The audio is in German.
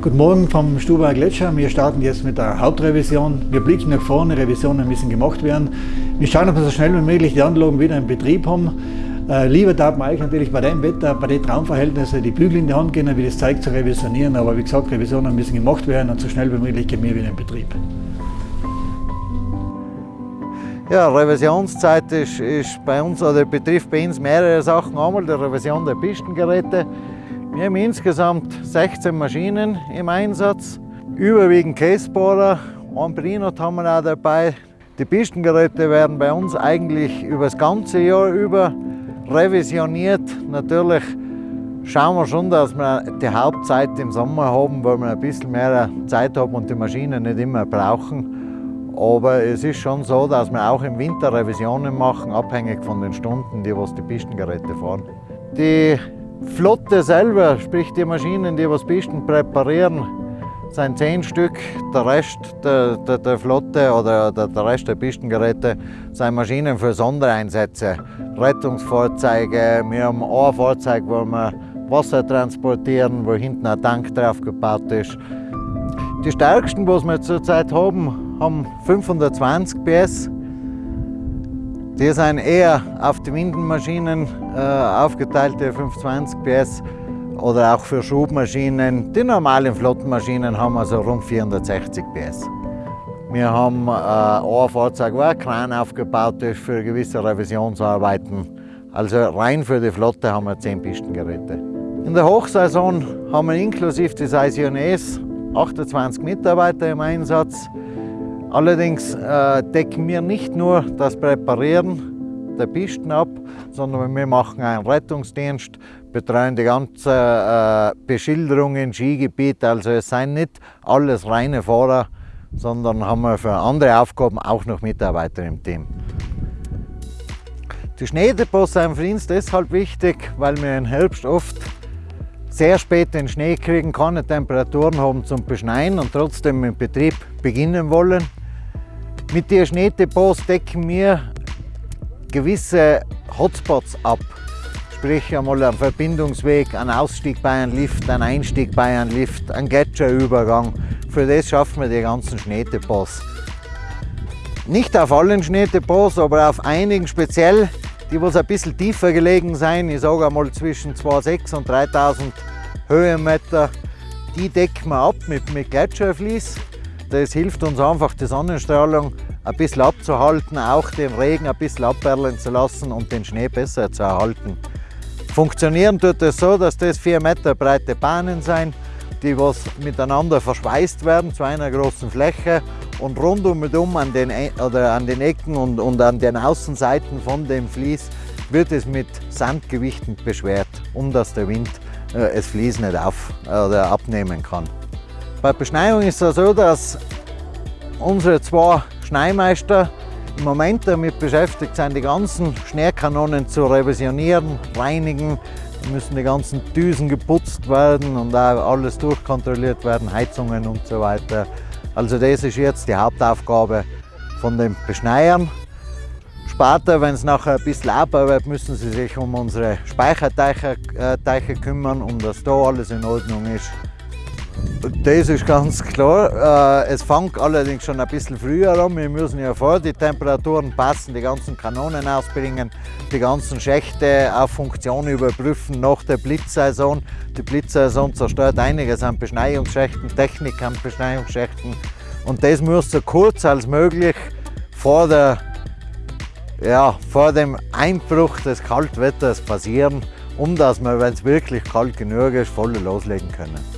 Guten Morgen vom Stuber Gletscher. Wir starten jetzt mit der Hauptrevision. Wir blicken nach vorne, Revisionen müssen gemacht werden. Wir schauen, ob wir so schnell wie möglich die Anlagen wieder in Betrieb haben. Äh, lieber darf man eigentlich natürlich bei dem Wetter, bei den Traumverhältnissen die Bügel in die Hand gehen, wie das Zeug zu revisionieren. Aber wie gesagt, Revisionen müssen gemacht werden und so schnell wie möglich gehen wir wieder in Betrieb. Ja, Revisionszeit ist, ist bei uns, oder betrifft bei uns mehrere Sachen. Einmal die Revision der Pistengeräte. Wir haben insgesamt 16 Maschinen im Einsatz, überwiegend Casebohrer, ein Brinot haben wir auch dabei. Die Pistengeräte werden bei uns eigentlich über das ganze Jahr über revisioniert. Natürlich schauen wir schon, dass wir die Hauptzeit im Sommer haben, weil wir ein bisschen mehr Zeit haben und die Maschinen nicht immer brauchen. Aber es ist schon so, dass wir auch im Winter Revisionen machen, abhängig von den Stunden, die was die Pistengeräte fahren. Die Flotte selber, sprich die Maschinen, die was Pisten präparieren, sind zehn Stück. Der Rest der, der, der Flotte oder der, der, Rest der Pistengeräte sind Maschinen für Sondereinsätze. Rettungsfahrzeuge, wir haben ein Fahrzeug, wo wir Wasser transportieren, wo hinten ein Tank drauf gebaut ist. Die stärksten, was wir zurzeit haben, haben 520 PS. Die sind eher auf die Windenmaschinen äh, aufgeteilte 520 PS oder auch für Schubmaschinen. Die normalen Flottenmaschinen haben also rund 460 PS. Wir haben äh, ein Fahrzeug, wo ein Kran aufgebaut ist für gewisse Revisionsarbeiten. Also rein für die Flotte haben wir 10 Pistengeräte. In der Hochsaison haben wir inklusive des ICNS 28 Mitarbeiter im Einsatz. Allerdings äh, decken wir nicht nur das Präparieren der Pisten ab, sondern wir machen einen Rettungsdienst, betreuen die ganze äh, Beschilderung im Skigebiet. Also es sind nicht alles reine Fahrer, sondern haben wir für andere Aufgaben auch noch Mitarbeiter im Team. Die Schneedepots sind für uns deshalb wichtig, weil wir im Herbst oft sehr spät den Schnee kriegen, keine Temperaturen haben zum Beschneien und trotzdem im Betrieb beginnen wollen. Mit den Schneedepots decken wir gewisse Hotspots ab. Sprich einmal ein Verbindungsweg, ein Ausstieg bei einem Lift, ein Einstieg bei einem Lift, ein Gletscherübergang. Für das schaffen wir die ganzen Schneedepots. Nicht auf allen Schneedepots, aber auf einigen speziell, die was ein bisschen tiefer gelegen sein, ich sage einmal zwischen 2.600 und 3000 Höhenmeter, die decken wir ab mit, mit Gletscherflies. Das hilft uns einfach, die Sonnenstrahlung ein bisschen abzuhalten, auch den Regen ein bisschen abperlen zu lassen und den Schnee besser zu erhalten. Funktionieren tut es so, dass das 4 Meter breite Bahnen sind, die was miteinander verschweißt werden zu einer großen Fläche und rundum an den, e-, oder an den Ecken und, und an den Außenseiten von dem Vlies wird es mit Sandgewichten beschwert, um dass der Wind äh, das Vlies nicht auf, oder abnehmen kann. Bei Beschneiung ist es so, dass unsere zwei Schneimeister im Moment damit beschäftigt sind, die ganzen Schneekanonen zu revisionieren, reinigen. Da müssen die ganzen Düsen geputzt werden und auch alles durchkontrolliert werden, Heizungen und so weiter. Also das ist jetzt die Hauptaufgabe von den Beschneiern. Später, wenn es nachher ein bisschen abarbeitet, müssen sie sich um unsere Speicherteiche äh, kümmern, um dass da alles in Ordnung ist. Das ist ganz klar. Äh, es fängt allerdings schon ein bisschen früher an. Wir müssen ja vor die Temperaturen passen, die ganzen Kanonen ausbringen, die ganzen Schächte auf Funktion überprüfen nach der Blitzsaison. Die Blitzsaison zerstört einiges an Beschneiungsschächten, Technik an Beschneiungsschächten. Und das muss so kurz als möglich vor, der, ja, vor dem Einbruch des Kaltwetters passieren, um dass wir, wenn es wirklich kalt genug ist, voll loslegen können.